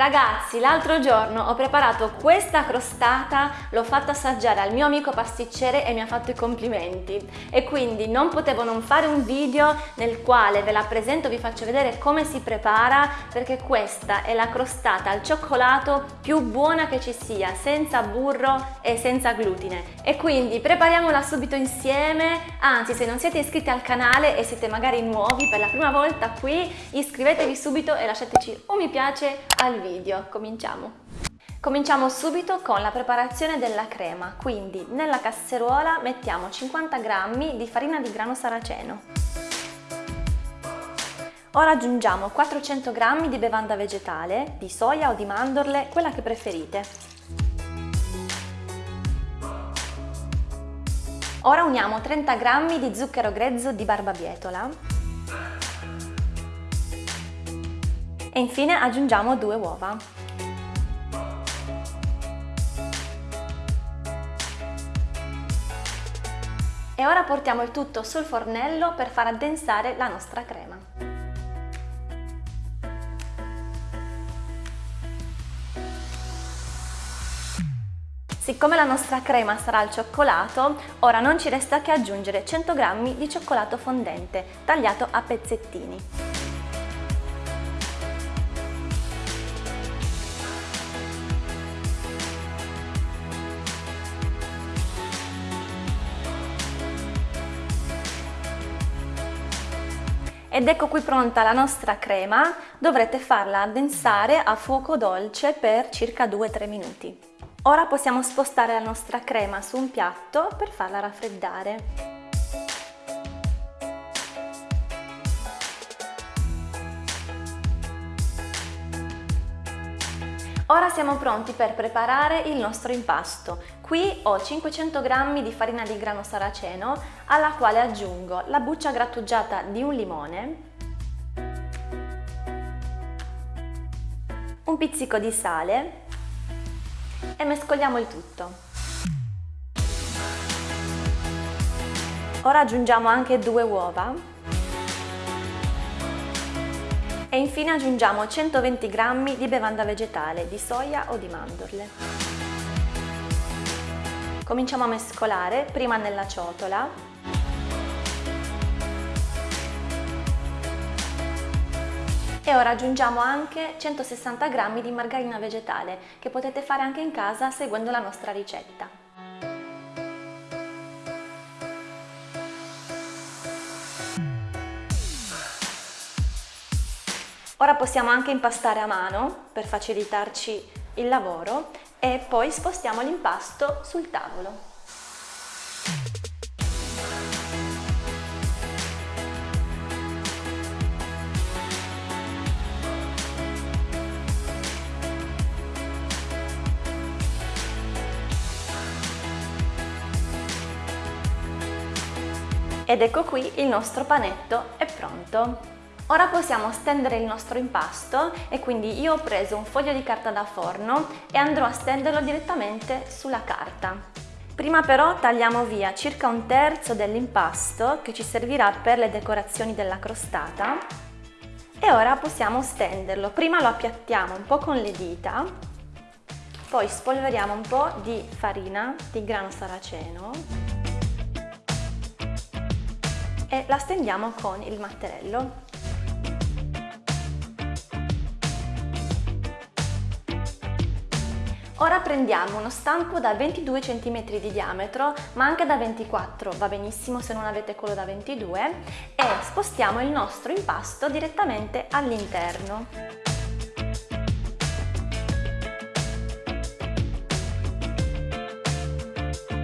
Ragazzi, l'altro giorno ho preparato questa crostata, l'ho fatta assaggiare al mio amico pasticcere e mi ha fatto i complimenti. E quindi non potevo non fare un video nel quale ve la presento, vi faccio vedere come si prepara perché questa è la crostata al cioccolato più buona che ci sia, senza burro e senza glutine. E quindi prepariamola subito insieme, anzi se non siete iscritti al canale e siete magari nuovi per la prima volta qui, iscrivetevi subito e lasciateci un mi piace al video, cominciamo! Cominciamo subito con la preparazione della crema, quindi nella casseruola mettiamo 50 g di farina di grano saraceno. Ora aggiungiamo 400 g di bevanda vegetale, di soia o di mandorle, quella che preferite. Ora uniamo 30 g di zucchero grezzo di barbabietola e infine aggiungiamo due uova. E ora portiamo il tutto sul fornello per far addensare la nostra crema. Siccome la nostra crema sarà al cioccolato, ora non ci resta che aggiungere 100 g di cioccolato fondente tagliato a pezzettini. Ed ecco qui pronta la nostra crema, dovrete farla addensare a fuoco dolce per circa 2-3 minuti. Ora possiamo spostare la nostra crema su un piatto per farla raffreddare. Ora siamo pronti per preparare il nostro impasto. Qui ho 500 g di farina di grano saraceno alla quale aggiungo la buccia grattugiata di un limone, un pizzico di sale e mescoliamo il tutto. Ora aggiungiamo anche due uova e infine aggiungiamo 120 g di bevanda vegetale di soia o di mandorle. Cominciamo a mescolare prima nella ciotola e ora aggiungiamo anche 160 g di margarina vegetale che potete fare anche in casa seguendo la nostra ricetta. Ora possiamo anche impastare a mano per facilitarci il lavoro e poi spostiamo l'impasto sul tavolo. Ed ecco qui il nostro panetto è pronto! Ora possiamo stendere il nostro impasto e quindi io ho preso un foglio di carta da forno e andrò a stenderlo direttamente sulla carta. Prima però tagliamo via circa un terzo dell'impasto che ci servirà per le decorazioni della crostata e ora possiamo stenderlo. Prima lo appiattiamo un po' con le dita, poi spolveriamo un po' di farina di grano saraceno e la stendiamo con il matterello. Ora prendiamo uno stampo da 22 cm di diametro, ma anche da 24, va benissimo se non avete quello da 22, e spostiamo il nostro impasto direttamente all'interno.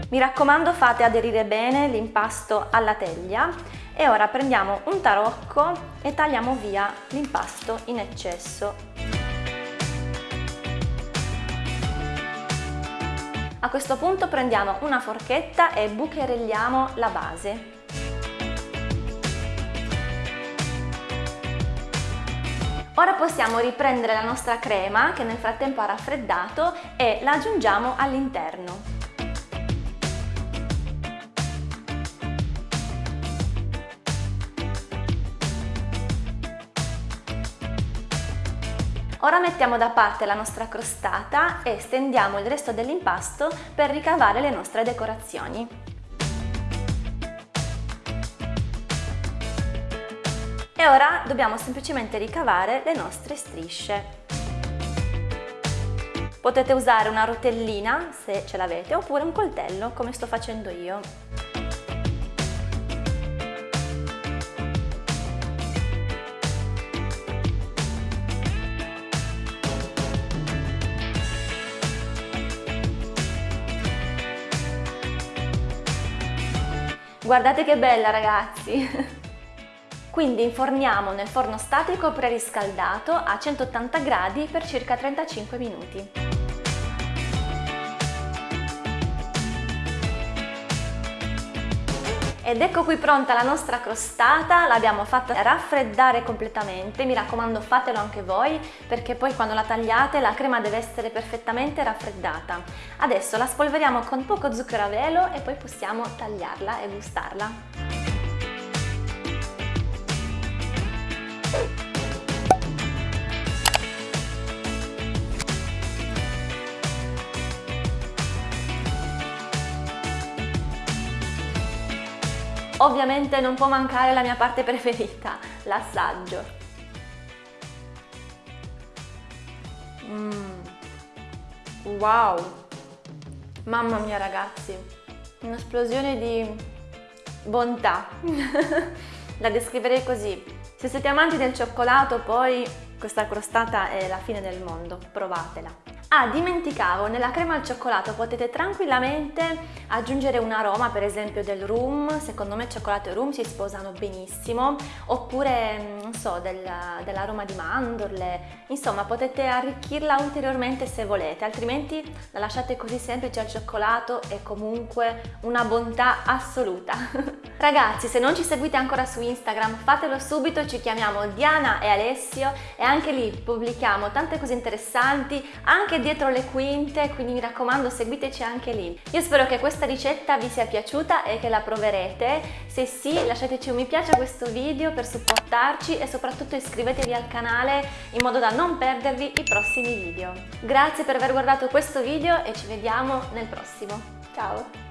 Mi raccomando fate aderire bene l'impasto alla teglia e ora prendiamo un tarocco e tagliamo via l'impasto in eccesso. A questo punto prendiamo una forchetta e bucherelliamo la base. Ora possiamo riprendere la nostra crema che nel frattempo ha raffreddato e la aggiungiamo all'interno. Ora mettiamo da parte la nostra crostata e stendiamo il resto dell'impasto per ricavare le nostre decorazioni. E ora dobbiamo semplicemente ricavare le nostre strisce. Potete usare una rotellina se ce l'avete oppure un coltello come sto facendo io. Guardate che bella ragazzi! Quindi inforniamo nel forno statico preriscaldato a 180 gradi per circa 35 minuti. Ed ecco qui pronta la nostra crostata, l'abbiamo fatta raffreddare completamente, mi raccomando fatelo anche voi perché poi quando la tagliate la crema deve essere perfettamente raffreddata. Adesso la spolveriamo con poco zucchero a velo e poi possiamo tagliarla e gustarla. Ovviamente non può mancare la mia parte preferita, l'assaggio. Mm. Wow! Mamma mia ragazzi, un'esplosione di bontà. la descriverei così. Se siete amanti del cioccolato poi questa crostata è la fine del mondo, provatela. Ah, dimenticavo, nella crema al cioccolato potete tranquillamente aggiungere un aroma, per esempio del rum, secondo me cioccolato e rum si sposano benissimo, oppure, mm, non so, del, dell'aroma di mandorle, insomma potete arricchirla ulteriormente se volete, altrimenti la lasciate così semplice al cioccolato è comunque una bontà assoluta. Ragazzi, se non ci seguite ancora su Instagram, fatelo subito, ci chiamiamo Diana e Alessio e anche lì pubblichiamo tante cose interessanti, anche anche dietro le quinte, quindi mi raccomando seguiteci anche lì. Io spero che questa ricetta vi sia piaciuta e che la proverete. Se sì, lasciateci un mi piace a questo video per supportarci e soprattutto iscrivetevi al canale in modo da non perdervi i prossimi video. Grazie per aver guardato questo video e ci vediamo nel prossimo. Ciao!